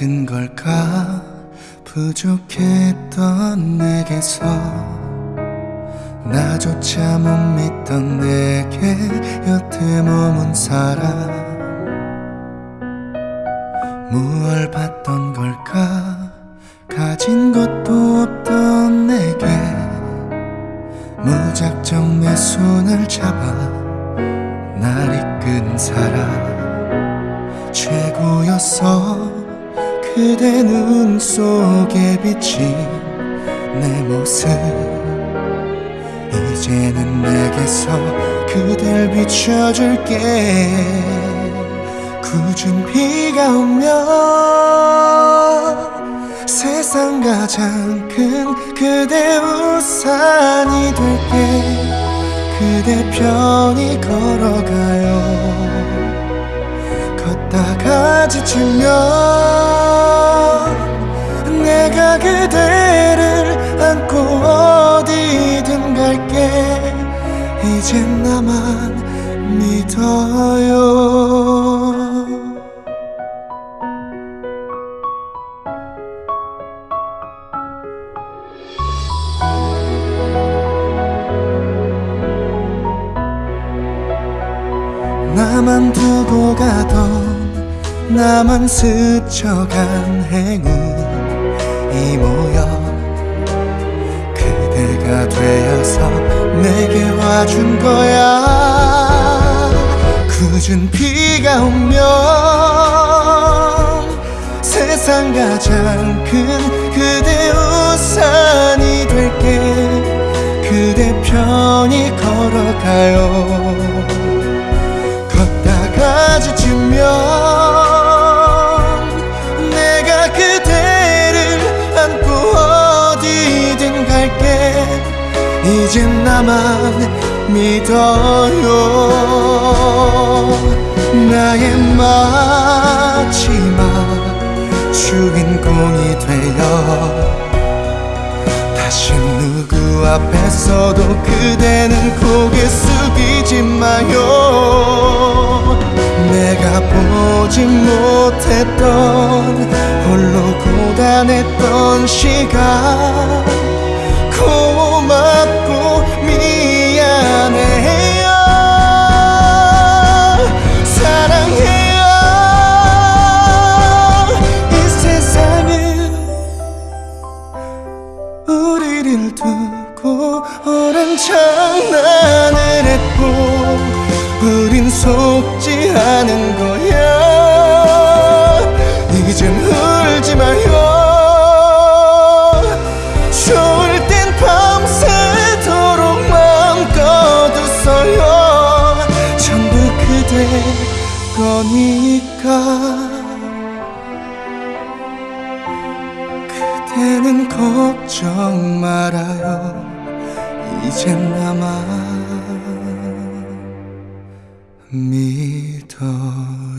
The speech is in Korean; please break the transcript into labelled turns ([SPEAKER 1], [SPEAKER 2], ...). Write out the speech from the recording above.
[SPEAKER 1] 든 걸까? 부족했던 내게서. 나조차 못 믿던 내게 여태 머문 사람. 무얼 봤던 걸까? 가진 것도 없던 내게. 무작정 내 손을 잡아 날 이끈 사람. 최고였어 그대 눈 속에 비친 내 모습. 이제는 내게서 그댈 비춰줄게. 굳은 비가 오면 세상 가장 큰 그대 우산이 될게. 그대 편히 걸어가요. 걷다가 지치면 이젠 나만 믿어요. 나만 두고 가던 나만 스쳐간 행운 이 모여 그대가 되어서 내게 와준 거야. 굳은 비가 오면 세상 가장 큰 그대 우산이 될게. 그대 편히 걸어가요 이젠 나만 믿어요. 나의 마지막 주인공이 되어 다시 누구 앞에서도 그대는 고개 숙이지 마요. 내가 보지 못했던 홀로 고단했던 시간 우리를 두고 오랜 장난을 했고 우린 속지 않은 거야. 이젠 울지 마요. 좋을 땐 밤새도록 마음껏 웃어요. 전부 그대 거니까 그대는 걱정 말아요. 이젠 나만 믿어요